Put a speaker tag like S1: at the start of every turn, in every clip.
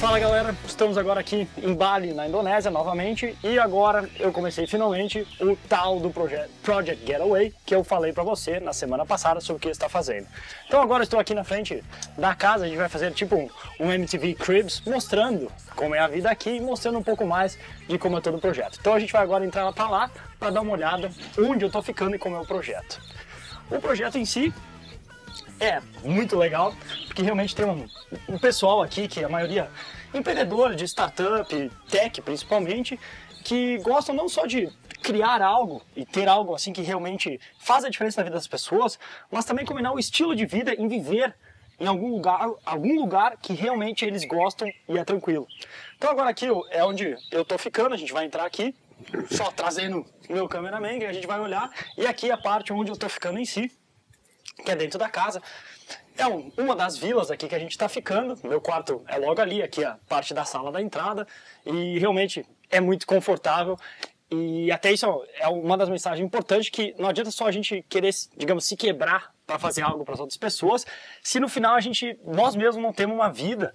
S1: Fala galera, estamos agora aqui em Bali, na Indonésia, novamente, e agora eu comecei finalmente o tal do projeto Project Getaway, que eu falei pra você na semana passada sobre o que está fazendo. Então agora estou aqui na frente da casa, a gente vai fazer tipo um, um MTV Cribs, mostrando como é a vida aqui e mostrando um pouco mais de como é todo o projeto. Então a gente vai agora entrar pra lá para dar uma olhada onde eu tô ficando e como é o projeto. O projeto em si é muito legal, porque realmente tem um, um pessoal aqui, que a maioria empreendedor de startup, tech principalmente, que gostam não só de criar algo e ter algo assim que realmente faz a diferença na vida das pessoas, mas também combinar o estilo de vida em viver em algum lugar, algum lugar que realmente eles gostam e é tranquilo. Então agora aqui é onde eu tô ficando, a gente vai entrar aqui, só trazendo meu cameraman, que a gente vai olhar, e aqui é a parte onde eu tô ficando em si que é dentro da casa. É um, uma das vilas aqui que a gente está ficando. Meu quarto é logo ali, aqui a parte da sala da entrada. E realmente é muito confortável. E até isso é uma das mensagens importantes que não adianta só a gente querer, digamos, se quebrar para fazer algo para as outras pessoas, se no final a gente, nós mesmos não temos uma vida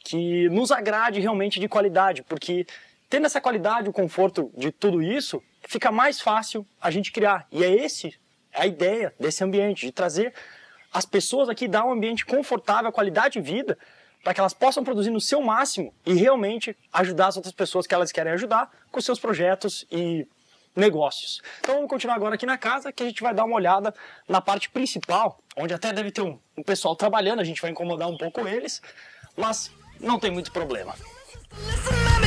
S1: que nos agrade realmente de qualidade, porque tendo essa qualidade, o conforto de tudo isso, fica mais fácil a gente criar. E é esse a ideia desse ambiente, de trazer as pessoas aqui, dar um ambiente confortável, qualidade de vida, para que elas possam produzir no seu máximo e realmente ajudar as outras pessoas que elas querem ajudar com seus projetos e negócios. Então vamos continuar agora aqui na casa, que a gente vai dar uma olhada na parte principal, onde até deve ter um, um pessoal trabalhando, a gente vai incomodar um pouco eles, mas não tem muito problema. Então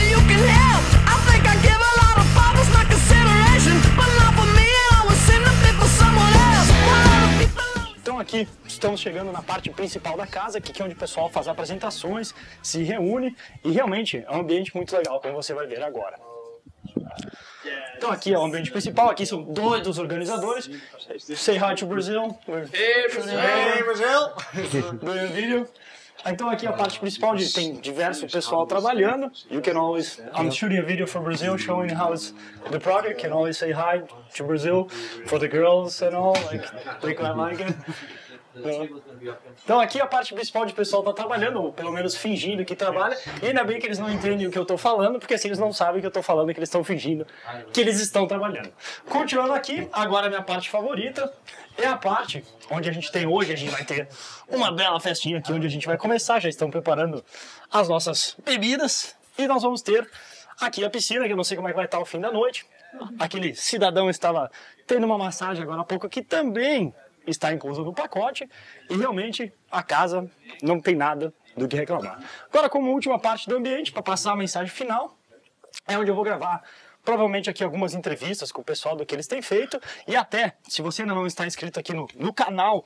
S1: aqui estamos chegando na parte principal da casa, que é onde o pessoal faz apresentações, se reúne e realmente é um ambiente muito legal, como você vai ver agora. Então aqui é o ambiente principal, aqui são dois dos organizadores. Say hi to Brazil.
S2: Hey Brazil! Hey Brazil!
S1: Video. Então aqui a parte principal de, tem diverso pessoal trabalhando. You can always, I'm shooting a video for Brazil showing how it's the project. Can always say hi to Brazil for the girls and all, like they quite like it. Então aqui a parte principal de pessoal tá trabalhando, ou pelo menos fingindo que trabalha, e ainda bem que eles não entendem o que eu tô falando, porque assim eles não sabem o que eu tô falando, que eles estão fingindo que eles estão trabalhando. Continuando aqui, agora a minha parte favorita é a parte onde a gente tem hoje, a gente vai ter uma bela festinha aqui onde a gente vai começar, já estão preparando as nossas bebidas, e nós vamos ter aqui a piscina, que eu não sei como é que vai estar o fim da noite. Aquele cidadão estava tendo uma massagem agora há pouco aqui também está incluso no pacote e realmente a casa não tem nada do que reclamar. Agora, como última parte do ambiente, para passar a mensagem final, é onde eu vou gravar provavelmente aqui algumas entrevistas com o pessoal do que eles têm feito e até, se você ainda não está inscrito aqui no, no canal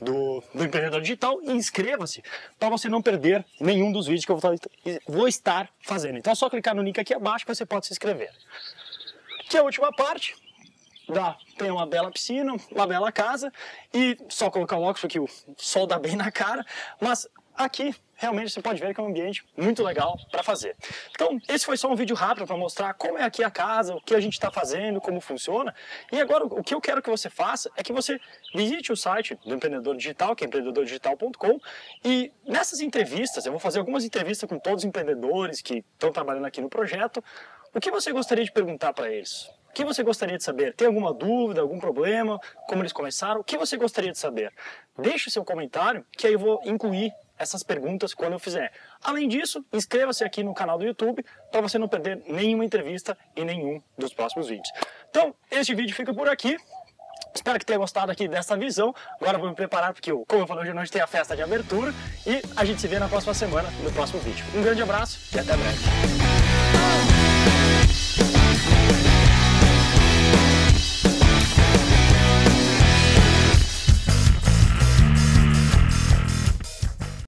S1: do, do Empreendedor Digital, inscreva-se para você não perder nenhum dos vídeos que eu vou, vou estar fazendo. Então é só clicar no link aqui abaixo que você pode se inscrever. Que é a última parte, dá, tem uma bela piscina, uma bela casa e só colocar o óculos porque o sol dá bem na cara, mas aqui realmente você pode ver que é um ambiente muito legal para fazer. Então, esse foi só um vídeo rápido para mostrar como é aqui a casa, o que a gente está fazendo, como funciona. E agora, o que eu quero que você faça é que você visite o site do Empreendedor Digital, que é empreendedordigital.com, e nessas entrevistas, eu vou fazer algumas entrevistas com todos os empreendedores que estão trabalhando aqui no projeto, o que você gostaria de perguntar para eles? O que você gostaria de saber? Tem alguma dúvida, algum problema? Como eles começaram? O que você gostaria de saber? Deixe o seu comentário que aí eu vou incluir essas perguntas quando eu fizer. Além disso, inscreva-se aqui no canal do YouTube para você não perder nenhuma entrevista e nenhum dos próximos vídeos. Então, este vídeo fica por aqui. Espero que tenha gostado aqui dessa visão. Agora vou me preparar porque, como eu falei, hoje à noite tem a festa de abertura e a gente se vê na próxima semana, no próximo vídeo. Um grande abraço e até breve.